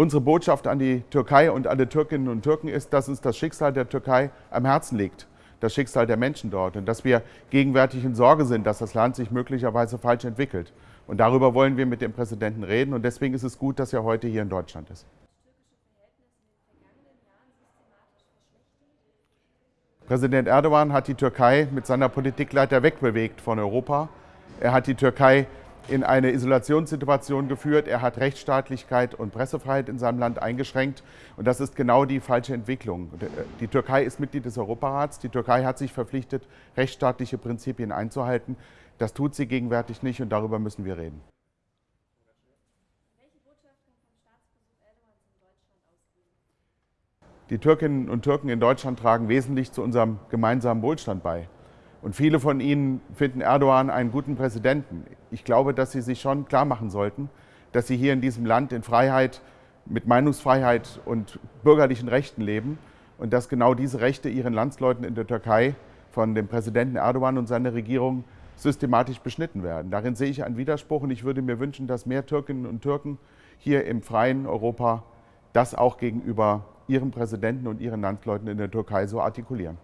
Unsere Botschaft an die Türkei und alle Türkinnen und Türken ist, dass uns das Schicksal der Türkei am Herzen liegt, das Schicksal der Menschen dort und dass wir gegenwärtig in Sorge sind, dass das Land sich möglicherweise falsch entwickelt. Und darüber wollen wir mit dem Präsidenten reden und deswegen ist es gut, dass er heute hier in Deutschland ist. Präsident Erdogan hat die Türkei mit seiner Politik leider wegbewegt von Europa. Er hat die Türkei in eine Isolationssituation geführt. Er hat Rechtsstaatlichkeit und Pressefreiheit in seinem Land eingeschränkt. Und das ist genau die falsche Entwicklung. Die Türkei ist Mitglied des Europarats. Die Türkei hat sich verpflichtet, rechtsstaatliche Prinzipien einzuhalten. Das tut sie gegenwärtig nicht und darüber müssen wir reden. Die Türkinnen und Türken in Deutschland tragen wesentlich zu unserem gemeinsamen Wohlstand bei. Und viele von Ihnen finden Erdogan einen guten Präsidenten. Ich glaube, dass Sie sich schon klar machen sollten, dass Sie hier in diesem Land in Freiheit, mit Meinungsfreiheit und bürgerlichen Rechten leben und dass genau diese Rechte Ihren Landsleuten in der Türkei von dem Präsidenten Erdogan und seiner Regierung systematisch beschnitten werden. Darin sehe ich einen Widerspruch und ich würde mir wünschen, dass mehr Türkinnen und Türken hier im freien Europa das auch gegenüber ihrem Präsidenten und ihren Landsleuten in der Türkei so artikulieren.